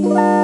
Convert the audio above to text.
Thank